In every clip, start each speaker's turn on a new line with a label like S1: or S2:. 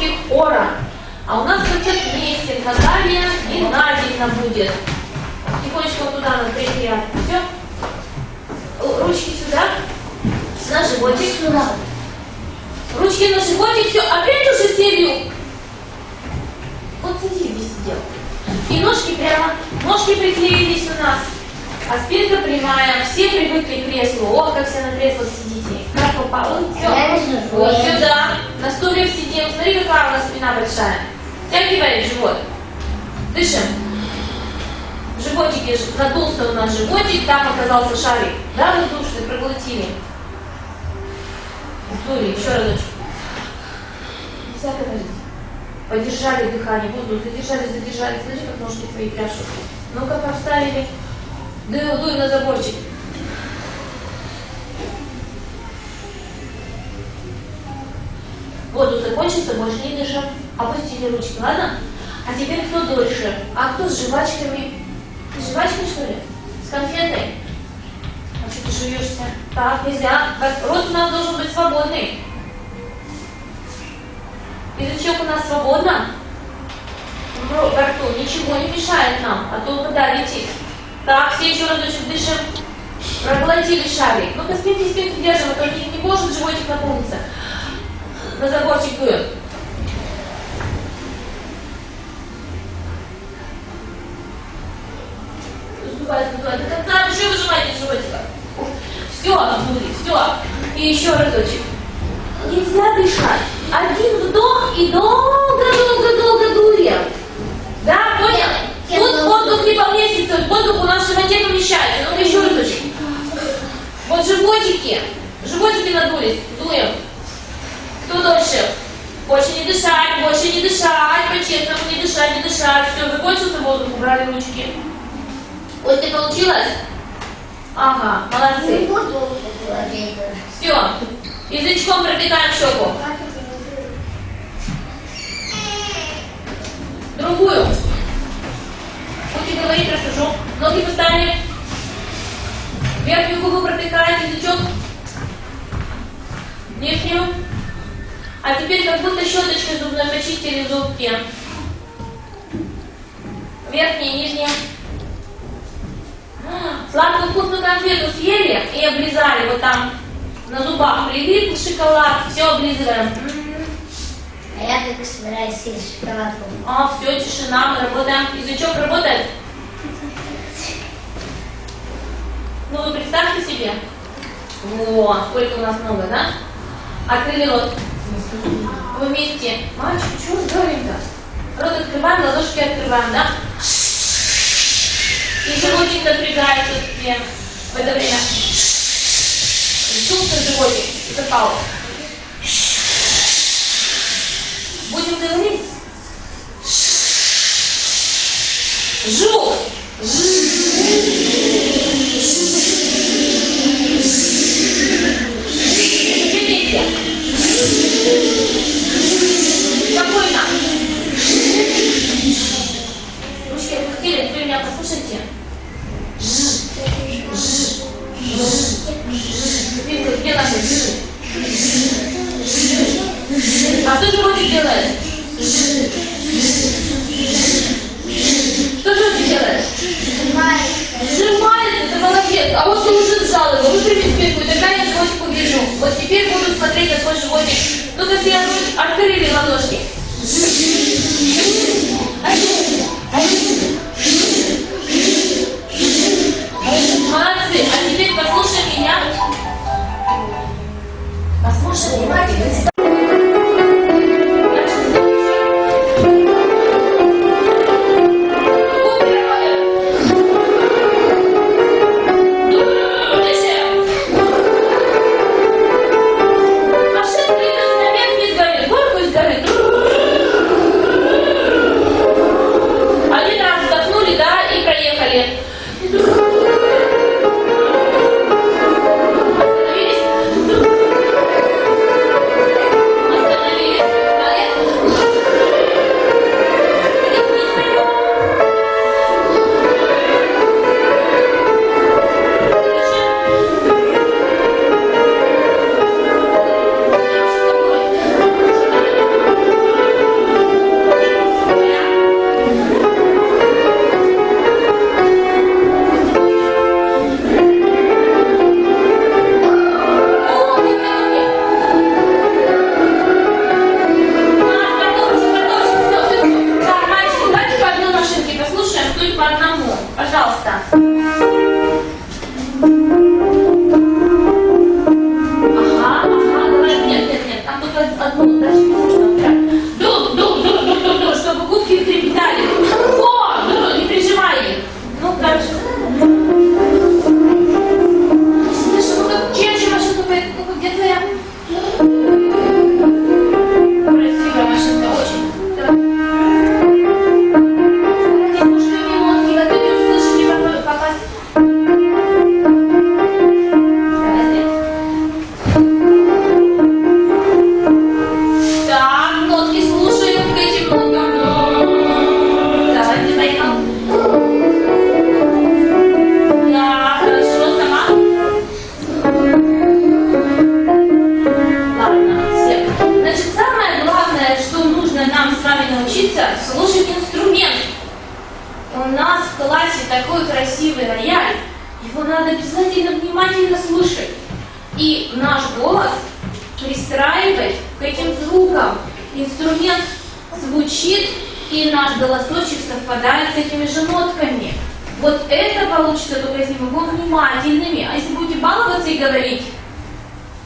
S1: животик Ора. А у нас вместе Наталья Геннадьевна будет. Тихонечко туда на третий ряд. Все. Ручки сюда. На животик. Сюда. Ручки на животик. Все. Опять уже серию. Вот сиди, сидел. И ножки прямо. Ножки приклеились у нас. А спинка прямая. Все привыкли к креслу. О, как все на креслах сидите. Как попало? Все. Вот сюда. На стуле сидим. Смотри, какая у нас спина большая. Втягиваем живот. Дышим. Животики, надулся у нас животик, там оказался шарик. Да, воздушный, проглотили. Вдули, еще разочек. Нельзя говорить. Подержали дыхание, воздух, задержали, задержали. Смотри, как ножки твои пляшут. Ну-ка, поставили. Дуй, дуй на заборчик. Закончится, больше не дышим. Опустили ручки, ладно? А теперь кто дольше? А кто с жвачками? Ты с жвачкой, что ли? С конфетой? А что ты жуешься? Так, нельзя. Рот у нас должен быть свободный. Язычок у нас свободно. Во рту ничего не мешает нам, а то куда летит. Так, все еще разочек дышим. Проглотили шарик. Ну-ка, спинки, спинки держим, а то не, не может животик наполниться. На заборчик дуем. Сдувай, сдувай. До конца еще выжимайте животика. Все, обдули, все. И еще разочек. Нельзя дышать. Один вдох и долго-долго-долго дуем. Да, понял? Тут воздух не поместится, воздух у нас в животе помещается. Ну-ка еще разочек. Вот животики. Животики надулись. Больше не дышать, больше не дышать, по-честному не дышать, не дышать. Все, закончился воздух, убрали ручки. Вот ты получилось? Ага, молодцы. Все, язычком пропитаем щеку. Другую. Будете говорить, расскажу. Ноги поставили. Верхнюю губу пропитаем, язычок. Нижнюю. А теперь как будто щеточкой зубной почистили зубки. Верхняя, нижняя. Сладкую вкусную конфету съели и облизали вот там на зубах прилип шоколад, все облизываем.
S2: А я только собираюсь съесть шоколадку.
S1: А, все, тишина, мы работаем. Язычок работает? Ну, вы представьте себе. О, сколько у нас много, да? Открыли рот. Вместе. Мальчик, что разговариваем-то? Рот открываем, ладошки открываем, да? И животик напрягается себе в это время. Чувствует животик, запал. Будем говорить? Жук. Вместе. Делает? Что животик делает? Сжимается, ты молодец. А вот ты уже сжал его, выпрями спинку, тогда я животик увижу. Вот теперь буду смотреть на твой животик. Ну-ка все открыли ладошки. Молодцы. А теперь послушай меня. Послушай внимательно.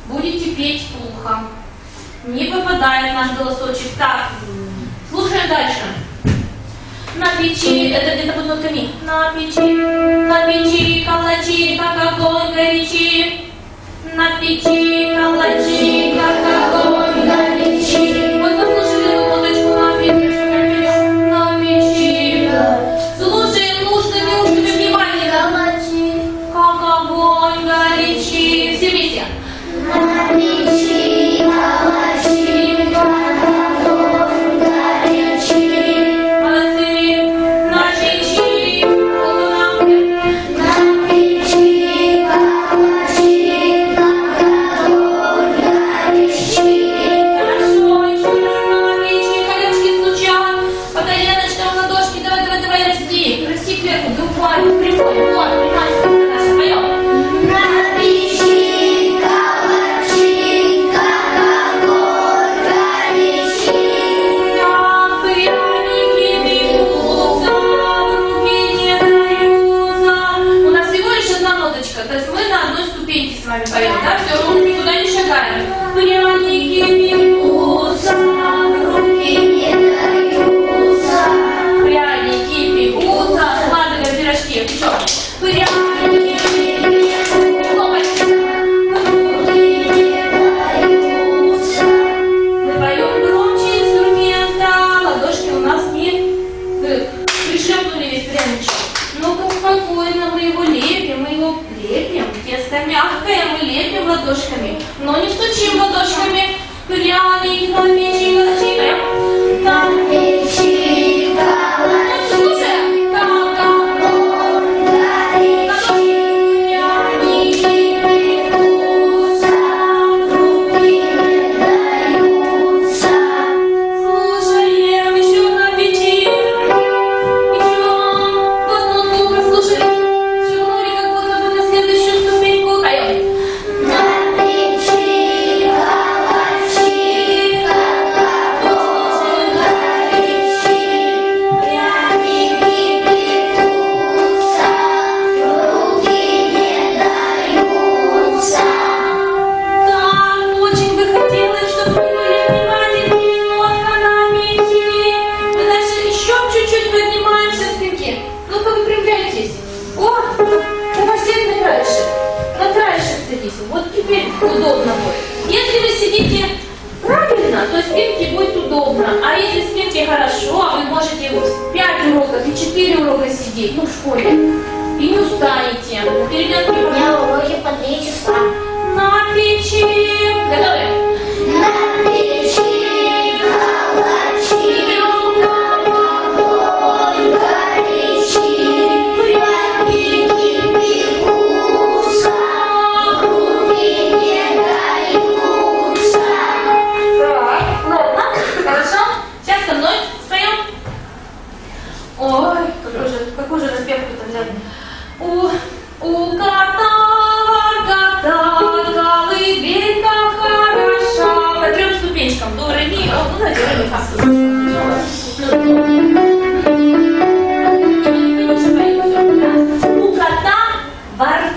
S1: Будете петь плохо. Не попадает наш голосочек. Так, слушаем дальше. На печи, это где-то под нотками. На печи, на печи, калачи, как огонь горячи. На печи, калачи, как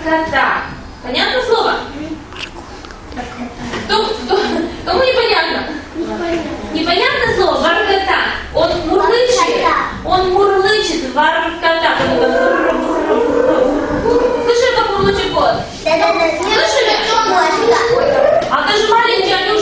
S1: крокота. Понятно слово? Кто, кто, кому непонятно? Непонятно. Непонятно слово воркота. Он мурлычет. Он мурлычет воркота. Слышали, как мурлычет кот? Слышали? А ты же маленький, они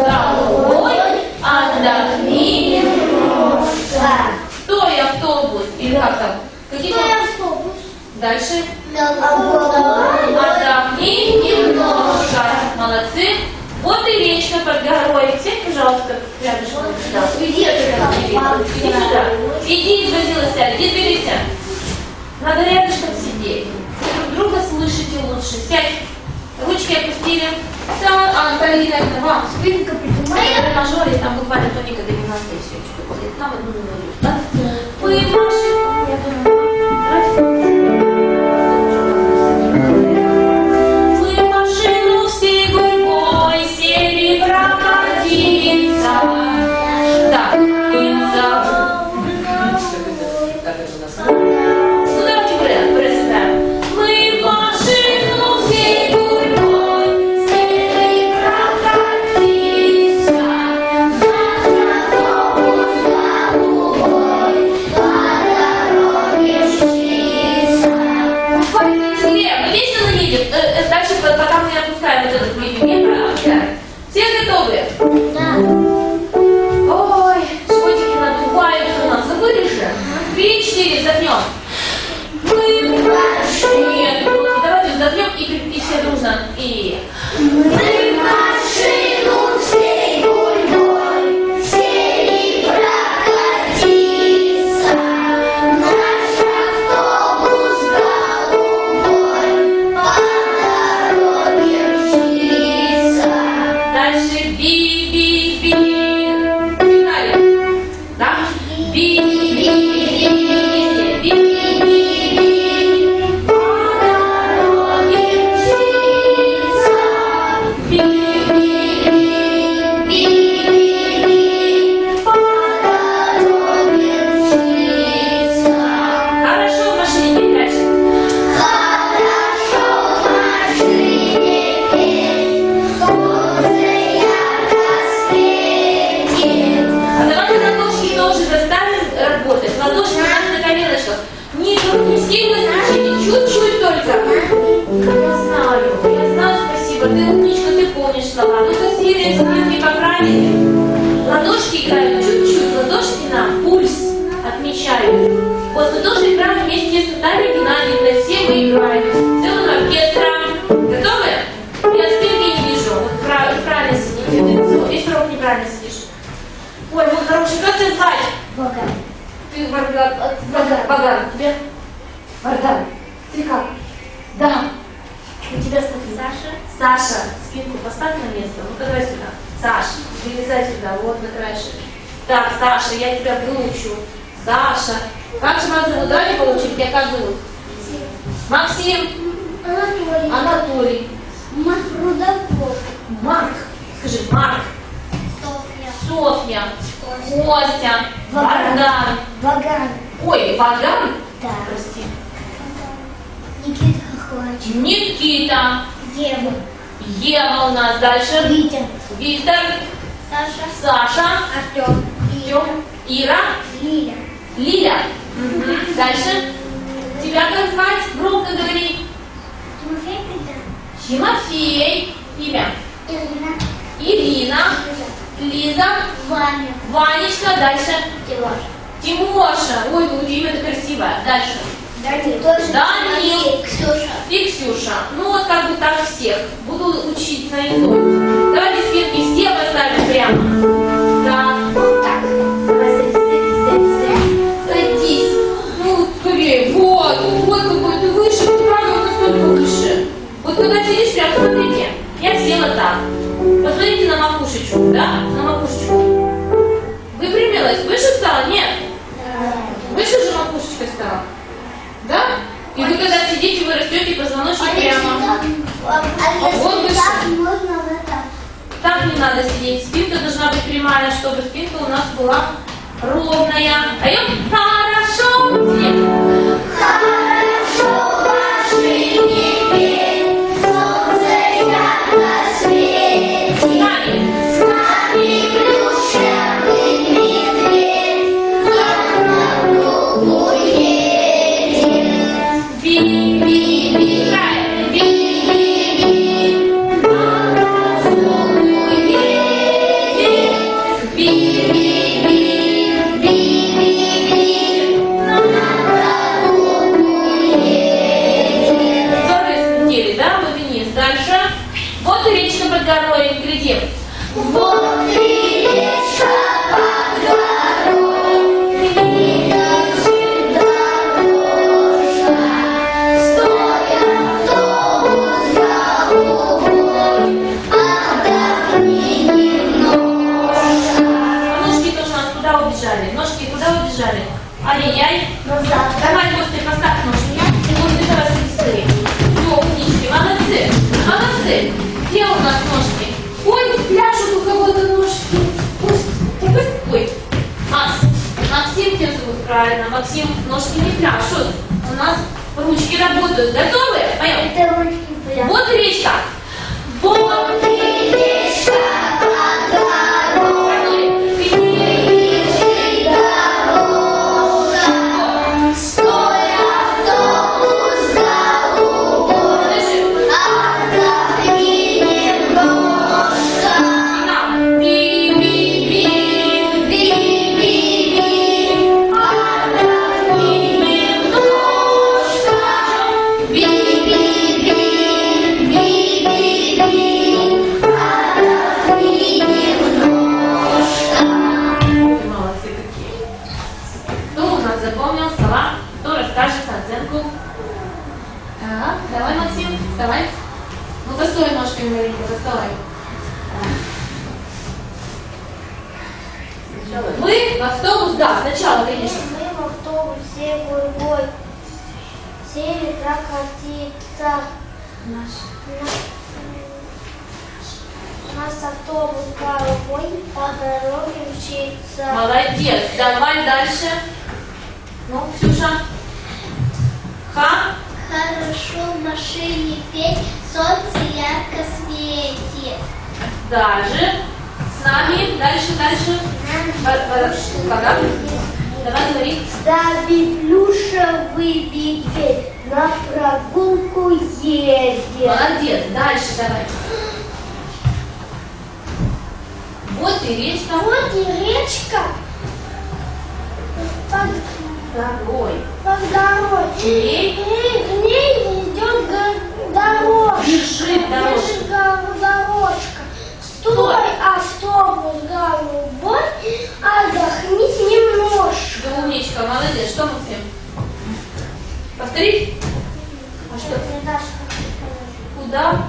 S1: автобус голубой, отдохни немножко. Стой, автобус. Или как там? Какие там? Дальше. Отдохни немножко. Молодцы. Вот и речка под горой. Сядь, пожалуйста, рядышком. Иди отсюда. Иди сюда. Иди, извозилась, сядь. Иди, двигайся. Надо рядышком сидеть. Друг друга слышите лучше. Сядь. Ручки опустили. Там, а, Полина, это вам.
S2: Спинка
S1: На
S2: прижимает.
S1: мажоре там буквально тоника до 12 и все. Что будет? Нам одну минуту. Да? Вы. Я думаю, Не, сильно стучите, чуть-чуть только. Я знаю, я знаю, спасибо. Ты умничка, ты помнишь слова. Ну-ка, сильные спинки поправили. Ладошки играют чуть-чуть. Ладошки нам пульс отмечают. Вот мы тоже играем вместе с Натальей Геннадьевной. Все мы играем. Целым оркестром. Готовы? Я спинки не вижу. Вот прав- правильно сидите. Весь урок неправильно сидишь. Ой, мой хороший, как тебя звать?
S2: Богат.
S1: Ты Варган, от- Варган, Варган, тебе? Варган, ты как? Да. У тебя смотри.
S2: Саша.
S1: Саша, спинку поставь на место. Ну-ка давай сюда. Саш, вылезай сюда, вот на краешек. Так, Саша, я тебя выучу. Саша. Как же вас зовут? Давай получили, тебя как зовут? Максим.
S2: Анатолий.
S1: Анатолий.
S2: Марк Рудаков.
S1: Марк. Скажи, Марк.
S2: Софья.
S1: Софья.
S2: Костя.
S1: Костя.
S2: Ваган.
S1: Вардан.
S2: Ваган.
S1: Ой, Ваган.
S2: Да.
S1: Прости.
S2: Никита Хохлач.
S1: Никита.
S2: Ева.
S1: Ева у нас. Дальше.
S2: Витя.
S1: Виктор.
S2: Саша.
S1: Саша.
S2: Артем.
S1: Артем. Ира.
S2: Лиля.
S1: Лиля. Мгм. Дальше. Тебя как звать? Громко говори.
S2: Тимофей Петр.
S1: Тимофей. Имя.
S2: Ирина.
S1: Ирина. Лиза.
S2: Ваня.
S1: Ванечка. Дальше.
S2: Тимош.
S1: Тимоша. Ой, ну имя-то красивое. Дальше.
S2: Данил. Тоже
S1: Данил.
S2: Тимофей. Ксюша.
S1: И Ксюша. Ну вот как бы так всех. Буду учить наизусть. Давайте спинки все поставим прямо. Так.
S2: Вот так. Садись.
S1: Ну, скорее. Вот. Вот какой ты выше. Правда, вот настолько выше. Вот когда сидишь, прям смотрите. Я села так. Посмотрите на макушечку, да? На макушечку. Выпрямилась. Выше стала? Нет. Выше же макушечка стала. Вы когда сидите, вы растете позвоночник прямо.
S2: А
S1: вот
S2: если
S1: выше.
S2: так, можно вот так.
S1: Так не надо сидеть. Спинка должна быть прямая, чтобы спинка у нас была ровная. Поем? Хорошо. Нет.
S2: Хорошо
S1: Дальше. Вот и речка под горой. Глядим.
S2: Вот и
S1: правильно. Максим, ножки не пляшут. У нас ручки работают. Готовы? Поем.
S2: Это ручки прям.
S1: Вот речка. Вот
S2: речка
S1: вставай. Ну-ка, стой ножками, маленько, вставай. Мы в автобус, да, сначала, конечно.
S2: Мы в автобусе гурьбой сели прокатиться.
S1: Наш.
S2: Нас автобус голубой по дороге мчится.
S1: Молодец. Давай дальше. Ну, Ксюша. Ха.
S2: Хорошо в машине петь, солнце ярко светит.
S1: Даже. С нами. Дальше, дальше. Когда? Давай говори.
S2: Стави плюшевый медведь, на прогулку едет.
S1: Молодец. Дальше давай. Вот и речка.
S2: Вот и речка под,
S1: Второй.
S2: под дорогой.
S1: В ней
S2: И в ней идет дорожка.
S1: Бежит дорожка.
S2: Бежит дорожка. Стой, автобус голубой, отдохни немножко.
S1: Да умничка, молодец. Что, Максим? Повтори. А что?
S2: Ты.
S1: Куда?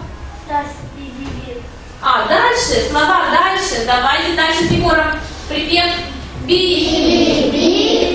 S2: Би-би-би.
S1: А, дальше. Слова дальше. Давайте дальше Егором. Припев. Би.
S2: Би-би-би, би-би-би.